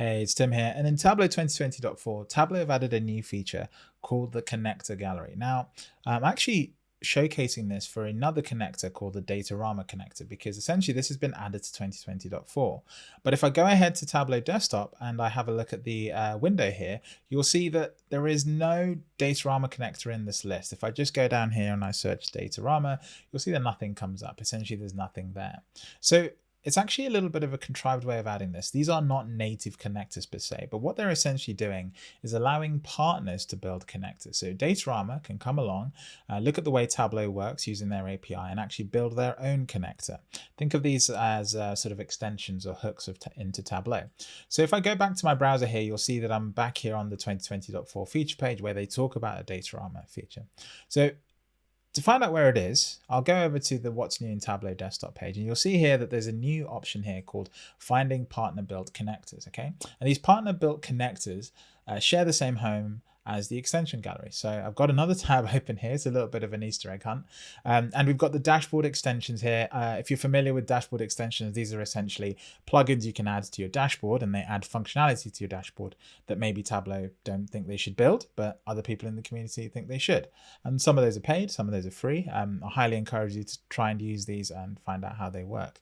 Hey, it's Tim here. And in Tableau 2020.4, Tableau have added a new feature called the connector gallery. Now, I'm actually showcasing this for another connector called the Datorama connector because essentially this has been added to 2020.4. But if I go ahead to Tableau Desktop and I have a look at the uh, window here, you'll see that there is no Datorama connector in this list. If I just go down here and I search Datorama, you'll see that nothing comes up. Essentially, there's nothing there. So it's actually a little bit of a contrived way of adding this. These are not native connectors per se, but what they're essentially doing is allowing partners to build connectors. So Datorama can come along, uh, look at the way Tableau works using their API and actually build their own connector. Think of these as uh, sort of extensions or hooks of into Tableau. So if I go back to my browser here, you'll see that I'm back here on the 2020.4 feature page where they talk about a Datorama feature. So to find out where it is, I'll go over to the What's New in Tableau desktop page, and you'll see here that there's a new option here called Finding Partner Built Connectors. Okay, and these partner built connectors uh, share the same home as the extension gallery. So I've got another tab open here. It's a little bit of an Easter egg hunt. Um, and we've got the dashboard extensions here. Uh, if you're familiar with dashboard extensions, these are essentially plugins you can add to your dashboard and they add functionality to your dashboard that maybe Tableau don't think they should build, but other people in the community think they should. And some of those are paid, some of those are free. Um, I highly encourage you to try and use these and find out how they work.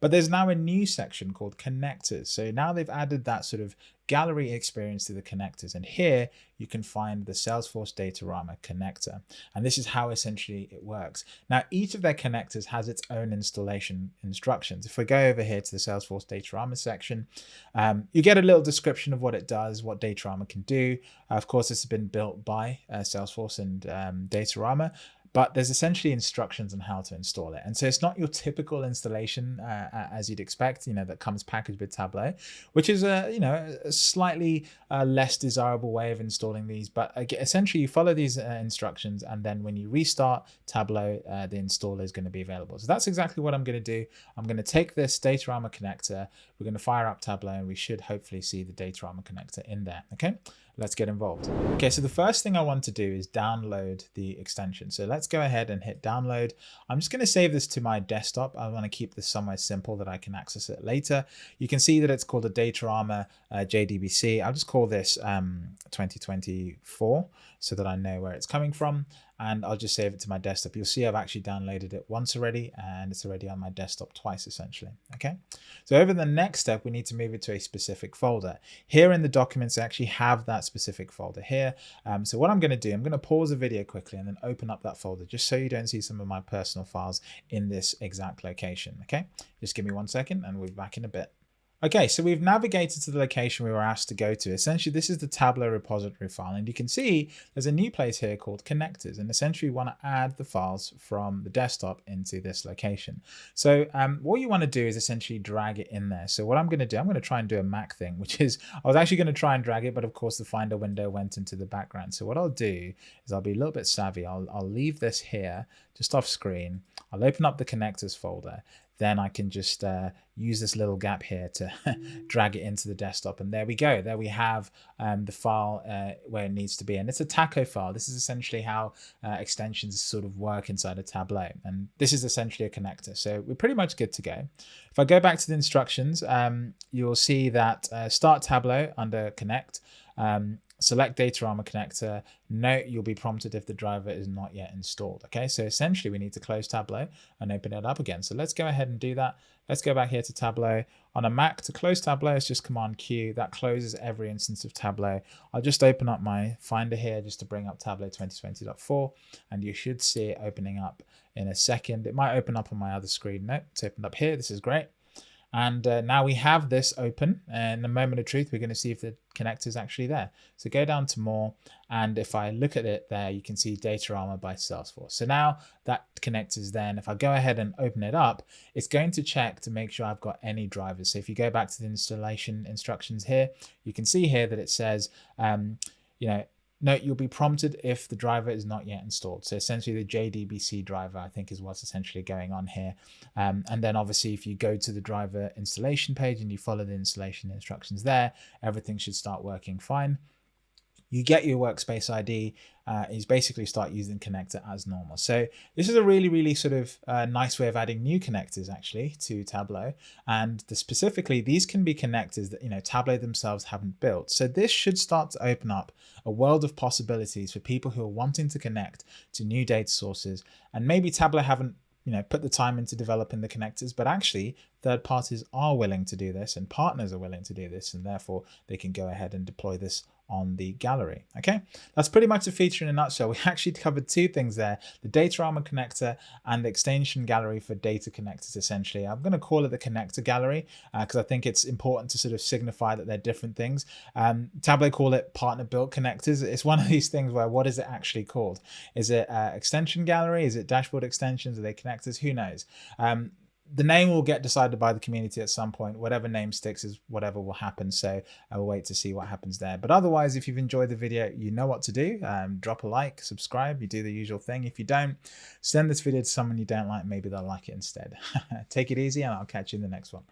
But there's now a new section called connectors. So now they've added that sort of gallery experience to the connectors. And here you can find the Salesforce Datorama connector. And this is how essentially it works. Now, each of their connectors has its own installation instructions. If we go over here to the Salesforce Datorama section, um, you get a little description of what it does, what Datorama can do. Uh, of course, this has been built by uh, Salesforce and um, Datorama, but there's essentially instructions on how to install it. And so it's not your typical installation uh, as you'd expect, you know, that comes packaged with Tableau, which is a, you know, a slightly uh, less desirable way of installing these. But essentially you follow these uh, instructions and then when you restart Tableau, uh, the installer is going to be available. So that's exactly what I'm going to do. I'm going to take this Datorama connector, we're going to fire up Tableau and we should hopefully see the Datorama connector in there. Okay let's get involved. Okay, so the first thing I want to do is download the extension. So let's go ahead and hit download. I'm just going to save this to my desktop. I want to keep this somewhere simple that I can access it later. You can see that it's called a Datorama uh, JDBC. I'll just call this um, 2024 so that I know where it's coming from and I'll just save it to my desktop. You'll see I've actually downloaded it once already and it's already on my desktop twice essentially. Okay, so over the next step, we need to move it to a specific folder. Here in the documents, I actually have that specific folder here. Um, so what I'm going to do, I'm going to pause the video quickly and then open up that folder just so you don't see some of my personal files in this exact location. Okay, just give me one second and we'll be back in a bit. Okay, so we've navigated to the location we were asked to go to. Essentially, this is the Tableau repository file, and you can see there's a new place here called connectors, and essentially we want to add the files from the desktop into this location. So um, what you want to do is essentially drag it in there. So what I'm going to do, I'm going to try and do a Mac thing, which is I was actually going to try and drag it, but of course the Finder window went into the background. So what I'll do is I'll be a little bit savvy. I'll, I'll leave this here just off screen. I'll open up the connectors folder then I can just uh, use this little gap here to drag it into the desktop. And there we go. There we have um, the file uh, where it needs to be. And it's a taco file. This is essentially how uh, extensions sort of work inside a Tableau. And this is essentially a connector. So we're pretty much good to go. If I go back to the instructions, um, you'll see that uh, start Tableau under connect. Um, select Data Datorama connector. Note you'll be prompted if the driver is not yet installed. Okay, so essentially we need to close Tableau and open it up again. So let's go ahead and do that. Let's go back here to Tableau. On a Mac, to close Tableau, it's just Command Q. That closes every instance of Tableau. I'll just open up my Finder here just to bring up Tableau 2020.4, and you should see it opening up in a second. It might open up on my other screen. Nope, it's opened up here. This is great. And uh, now we have this open and in a moment of truth, we're going to see if the connector is actually there. So go down to more. And if I look at it there, you can see Datorama by Salesforce. So now that connector is there. And if I go ahead and open it up, it's going to check to make sure I've got any drivers. So if you go back to the installation instructions here, you can see here that it says, um, you know, Note you'll be prompted if the driver is not yet installed. So essentially the JDBC driver, I think is what's essentially going on here. Um, and then obviously if you go to the driver installation page and you follow the installation instructions there, everything should start working fine. You get your workspace ID uh, is basically start using connector as normal. So this is a really, really sort of uh, nice way of adding new connectors actually to Tableau. And the, specifically, these can be connectors that, you know, Tableau themselves haven't built. So this should start to open up a world of possibilities for people who are wanting to connect to new data sources. And maybe Tableau haven't you know, put the time into developing the connectors, but actually third parties are willing to do this and partners are willing to do this and therefore they can go ahead and deploy this on the gallery. Okay, that's pretty much the feature in a nutshell. We actually covered two things there, the Datorama connector and the extension gallery for data connectors essentially. I'm going to call it the connector gallery because uh, I think it's important to sort of signify that they're different things. Um, Tableau call it partner built connectors. It's one of these things where what is it actually called? Is it uh, extension gallery? Is it dashboard extensions? Are they connectors? Who knows? Um, the name will get decided by the community at some point. Whatever name sticks is whatever will happen. So I will wait to see what happens there. But otherwise, if you've enjoyed the video, you know what to do. Um, drop a like, subscribe, you do the usual thing. If you don't, send this video to someone you don't like. Maybe they'll like it instead. Take it easy and I'll catch you in the next one.